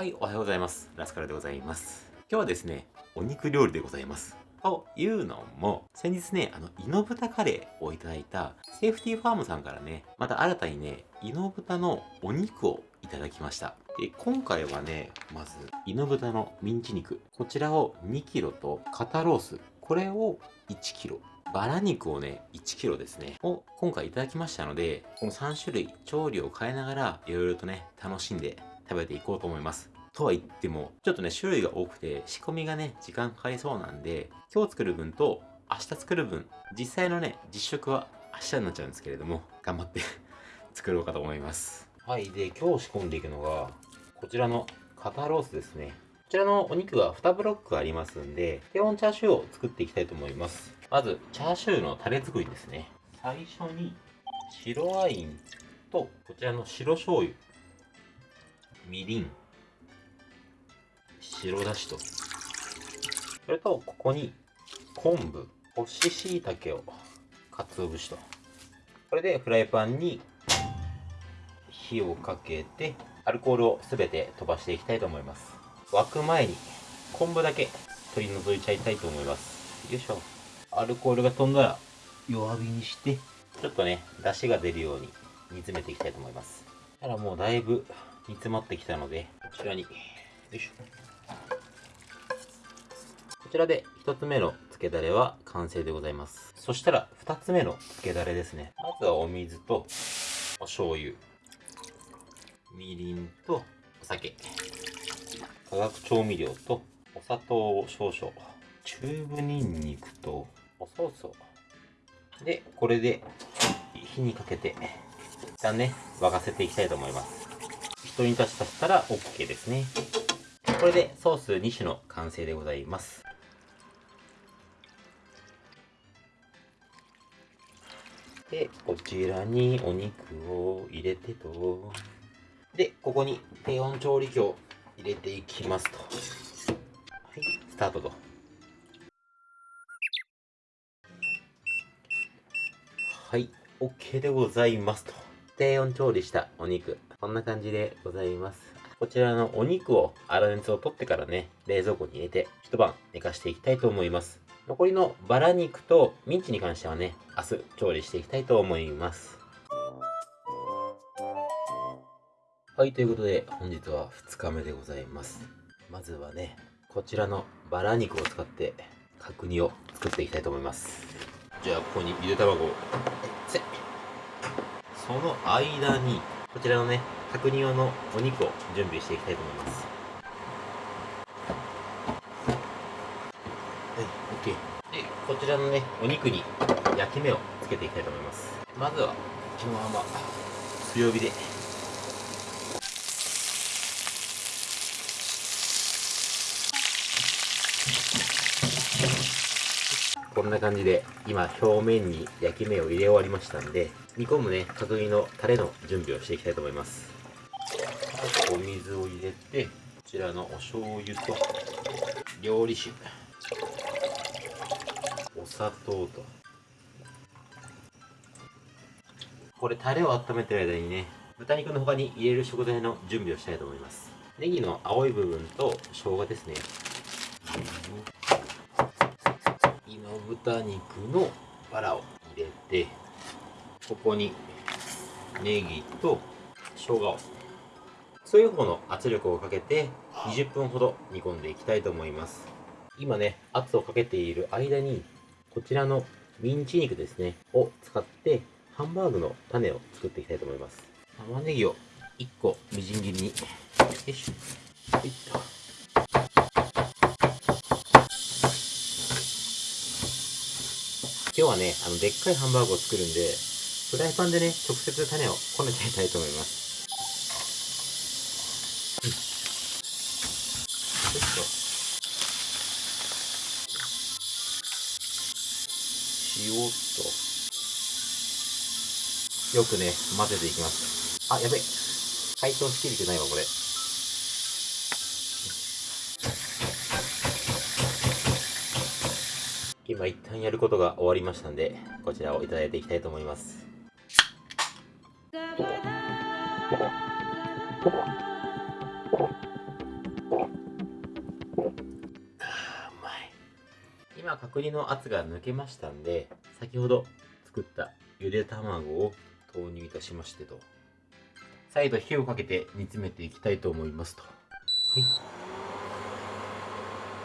はい、おはようございます。ラスカルでございます。今日はですね、お肉料理でございます。というのも、先日ね、あの、イノブタカレーをいただいた、セーフティーファームさんからね、また新たにね、イノブタのお肉をいただきました。で、今回はね、まず、イノブタのミンチ肉。こちらを 2kg と肩ロース。これを 1kg。バラ肉をね、1 k g ですね、を今回いただきましたので、この3種類調理を変えながら、いろいろとね、楽しんで食べていこうと思います。とは言っても、ちょっとね、種類が多くて、仕込みがね、時間かかりそうなんで、今日作る分と明日作る分、実際のね、実食は明日になっちゃうんですけれども、頑張って 作ろうかと思います。はい。で、今日仕込んでいくのが、こちらの肩ロースですね。こちらのお肉が2ブロックありますんで、低温チャーシューを作っていきたいと思います。まず、チャーシューのタレ作りですね。最初に、白ワインと、こちらの白醤油、みりん、白だしと。それと、ここに、昆布、干し椎茸を、鰹節と。これでフライパンに火をかけて、アルコールをすべて飛ばしていきたいと思います。沸く前に昆布だけ取り除いちゃいたいと思います。よいしょ。アルコールが飛んだら弱火にして、ちょっとね、出汁が出るように煮詰めていきたいと思います。ただもうだいぶ煮詰まってきたので、こちらに、よいしょ。こちらで1つ目の漬けだれは完成でございます。そしたら2つ目の漬けだれですね。まずはお水とお醤油、みりんとお酒、化学調味料とお砂糖を少々、チューブニンニクとおソースを。で、これで火にかけて、一旦ね、沸かせていきたいと思います。一煮立ちさせたら OK ですね。これでソース2種の完成でございます。で、こちらにお肉を入れてと。で、ここに低温調理器を入れていきますと。はい、スタートと。はい、OK でございますと。低温調理したお肉。こんな感じでございます。こちらのお肉を粗熱を取ってからね、冷蔵庫に入れて一晩寝かしていきたいと思います。残りのバラ肉とミンチに関してはね、明日調理していきたいと思います。はい、ということで本日は2日目でございます。まずはね、こちらのバラ肉を使って角煮を作っていきたいと思います。じゃあ、ここにゆで卵を。その間に、こちらのね、角煮用のお肉を準備していきたいと思います。はい OK。でこちらのねお肉に焼き目をつけていきたいと思います。まずはこのまま強火で。こんな感じで今表面に焼き目を入れ終わりましたんで煮込むね角煮のタレの準備をしていきたいと思います。お水を入れてこちらのお醤油と料理酒。お砂糖と。これタレを温めてる間にね豚肉の他に入れる食材の準備をしたいと思います。ネギの青い部分と生姜ですね。今豚肉のバラを入れてここにネギと生姜をそういう方の圧力をかけて20分ほど煮込んでいきたいと思います今ね圧をかけている間にこちらのミンチ肉ですね、を使ってハンバーグの種を作っていきたいと思います。玉ねぎを1個みじん切りに、よいしょ。はいと。今日はね、あの、でっかいハンバーグを作るんで、フライパンでね、直接種をこねちゃいたいと思いますと。塩と、よくね、混ぜていきます。あ、やべ。解凍しきれてないわ、これ。今一旦やることが終わりましたんで、こちらをいただいていきたいと思います。今角煮の圧が抜けましたんで先ほど作ったゆで卵を投入いたしましてと。再度火をかけて煮詰めていきたいと思いますと。は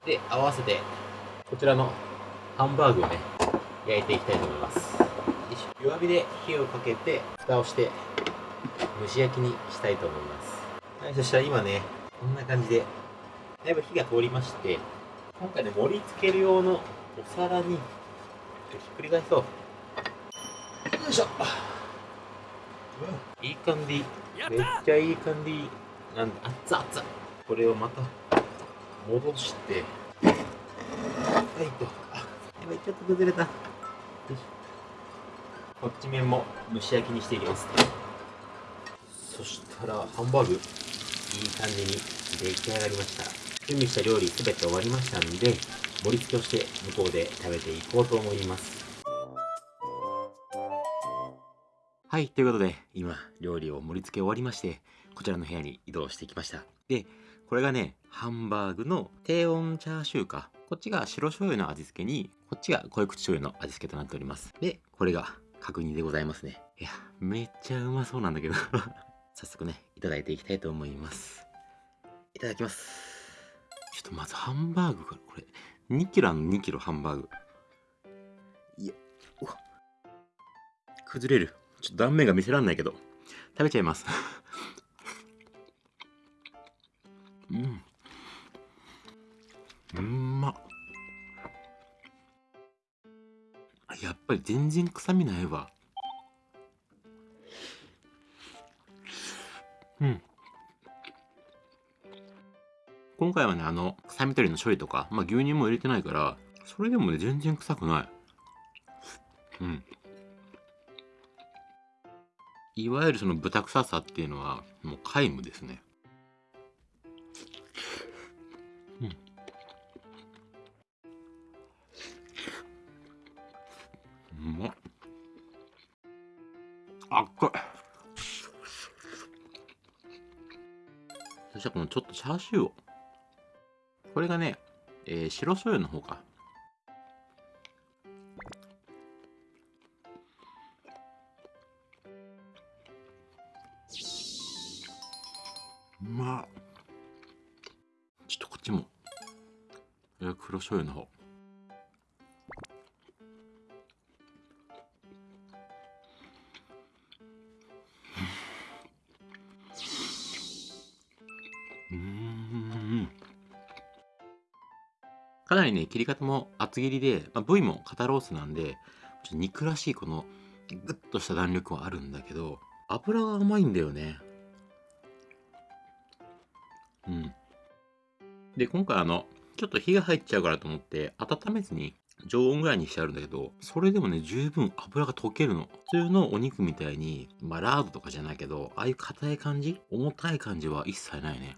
い。で合わせてこちらのハンバーグをね焼いていきたいと思います。弱火で火をかけて蓋をして。蒸し焼きにしたいと思います。はい、そしたら今ね、こんな感じで、だいぶ火が通りまして、今回ね、盛り付ける用のお皿に、ひっくり返そう。よいしょ。いい感じ。めっちゃいい感じ。なんで、熱々。これをまた、戻して、はいと。あ、やばい、ちょっと崩れた。こっち面も蒸し焼きにしていきます。そしたら、ハンバーグ、いい感じに出来上がりました。準備した料理すべて終わりましたんで、盛り付けをして向こうで食べていこうと思います。はい、ということで、今、料理を盛り付け終わりまして、こちらの部屋に移動してきました。で、これがね、ハンバーグの低温チャーシューか。こっちが白醤油の味付けに、こっちが濃い口醤油の味付けとなっております。で、これが角煮でございますね。いや、めっちゃうまそうなんだけど早速ね、いただいていきたいと思います。いただきます。ちょっとまずハンバーグから、これ、2キロの2キロハンバーグ。いや、うわ。崩れる。ちょっと断面が見せらんないけど、食べちゃいます。うん。うんまやっぱり全然臭みないわ。うん。今回はね、あの、臭み取りの処理とか、まあ牛乳も入れてないから、それでもね、全然臭くない。うん。いわゆるその豚臭さっていうのは、もう皆無ですね。うん。うまっ。あっこい。したこのちょっとチャーシューを。これがね、えー、白醤油の方か。うまっ。ちょっとこっちも。えー、黒醤油の方。なりね、切り方も厚切りで、まあ、部位も肩ロースなんで、ちょっと肉らしいこのグッとした弾力はあるんだけど、油が甘いんだよね。うん。で、今回あの、ちょっと火が入っちゃうからと思って、温めずに常温ぐらいにしてあるんだけど、それでもね、十分油が溶けるの。普通のお肉みたいに、まあ、ラードとかじゃないけど、ああいう硬い感じ重たい感じは一切ないね。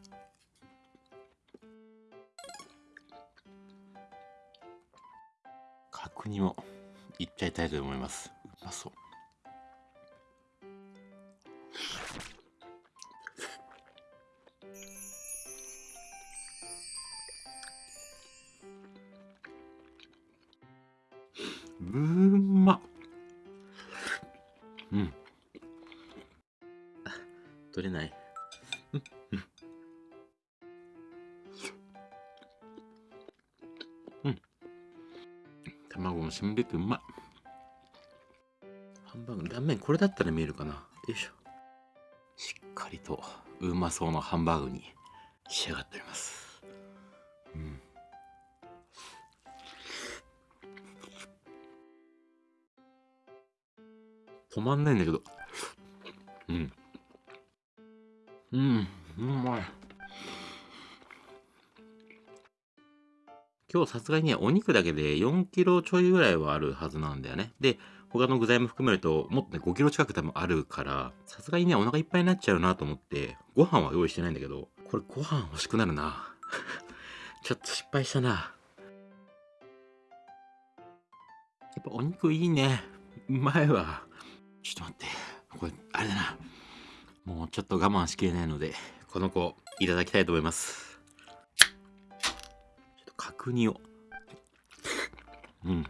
角煮もいっちゃいたいと思います。うまそう。うんま。うん。取れない。もしんべてうまい。ハンバーグの断面これだったら見えるかな。よいしょ。しっかりとうまそうなハンバーグに仕上がっております。うん。止まんないんだけど。うん。うん、うまい。今日さすがにね、お肉だけで4キロちょいぐらいはあるはずなんだよね。で、他の具材も含めると、もっとね、5キロ近く多分あるから、さすがにね、お腹いっぱいになっちゃうなと思って、ご飯は用意してないんだけど、これご飯欲しくなるな。ちょっと失敗したな。やっぱお肉いいね。うまいわ。ちょっと待って。これ、あれだな。もうちょっと我慢しきれないので、この子、いただきたいと思います。角煮をうん。う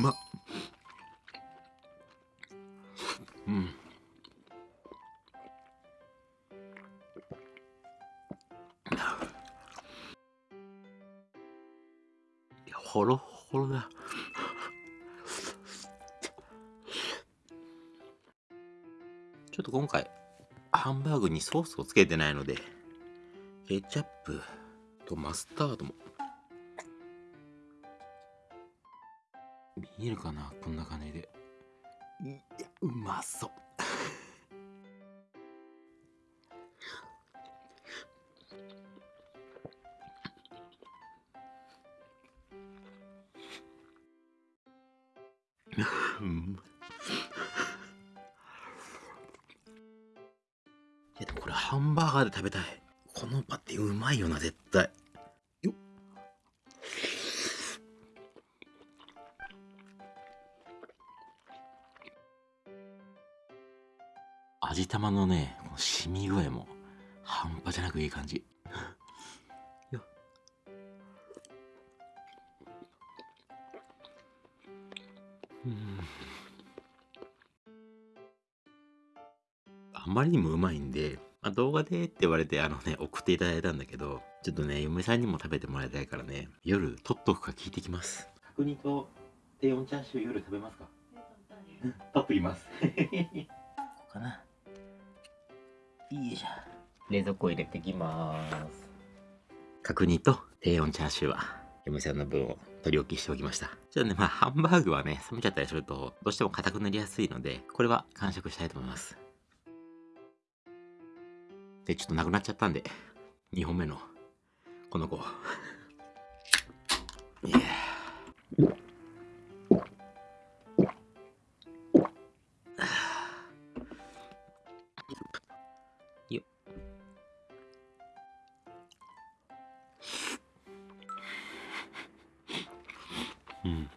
まっ。うん。いや、ほろほろだ。ちょっと今回、ハンバーグにソースをつけてないので、ケチャップとマスタードも。見えるかなこんな感じで。いや、うまそう。う んハンバーガーで食べたい。このパティうまいよな、絶対。よっ。味玉のね、この染み具合も半端じゃなくいい感じ。うん。あまりにもうまいんで、まあ、動画でって言われてあのね、送っていただいたんだけど、ちょっとね、嫁さんにも食べてもらいたいからね、夜取っとくか聞いてきます。角煮と低温チャーシュー夜食べますか？取っときます。こうかな。いいじゃん。冷蔵庫入れてきます。角煮と低温チャーシューは、嫁さんの分を取り置きしておきました。ちょっとね、まあ、ハンバーグはね、冷めちゃったりすると、どうしても硬くなりやすいので、これは完食したいと思います。で、ちょっとなくなっちゃったんで、2本目の、この子。いやようん。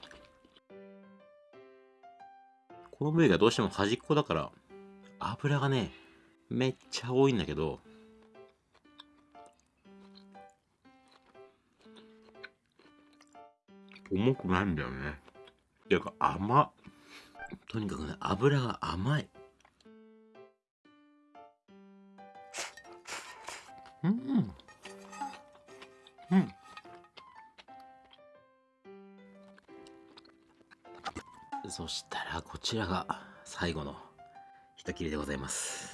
この部位がどうしても端っこだから、油がね、めっちゃ多いんだけど、重くないんだよね。ていうか甘っ。とにかくね、油が甘い。うん。うん。そしたら、こちらが最後の一切れでございます。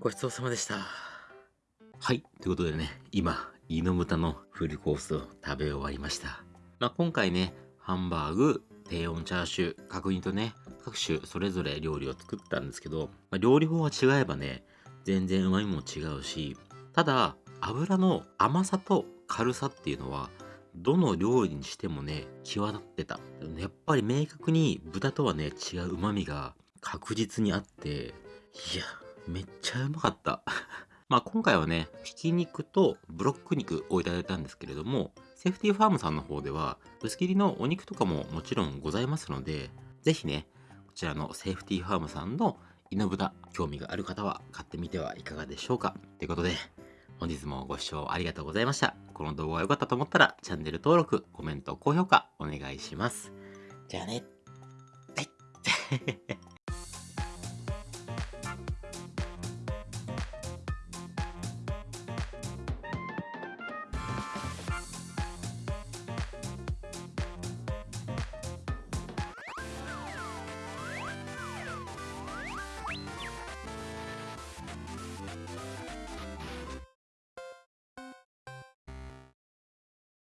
ごちそうさまでした。はい。ということでね、今、イノムタのフルコースを食べ終わりました。まあ、今回ね、ハンバーグ、低温チャーシュー、角煮とね、各種それぞれ料理を作ったんですけど、まあ、料理法が違えばね、全然旨味も違うし、ただ、油の甘さと軽さっていうのは、どの料理にしてもね、際立ってた。やっぱり明確に豚とはね、違う旨味が確実にあって、いや、めっちゃうまかった。まあ今回はね、ひき肉とブロック肉をいただいたんですけれども、セーフティーファームさんの方では、薄切りのお肉とかももちろんございますので、ぜひね、こちらのセーフティーファームさんのイノブタ、興味がある方は買ってみてはいかがでしょうか。ということで、本日もご視聴ありがとうございました。この動画が良かったと思ったら、チャンネル登録、コメント、高評価お願いします。じゃあね。はい。